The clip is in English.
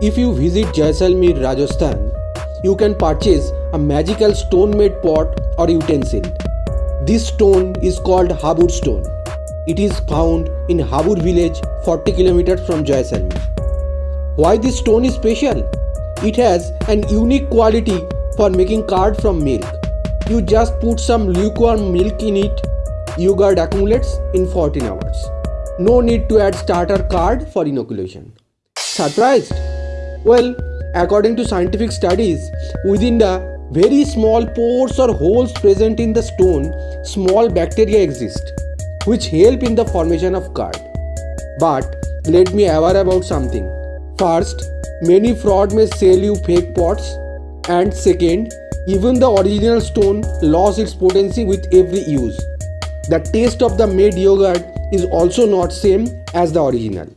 If you visit Jaisalmer, Rajasthan, you can purchase a magical stone made pot or utensil. This stone is called Habur stone. It is found in Habur village 40 km from Jaisalmer. Why this stone is special? It has an unique quality for making curd from milk. You just put some lukewarm milk in it, yogurt accumulates in 14 hours. No need to add starter curd for inoculation. Surprised? Well, according to scientific studies, within the very small pores or holes present in the stone, small bacteria exist, which help in the formation of curd. But let me aware about something. First, many fraud may sell you fake pots, and second, even the original stone lost its potency with every use. The taste of the made yogurt is also not same as the original.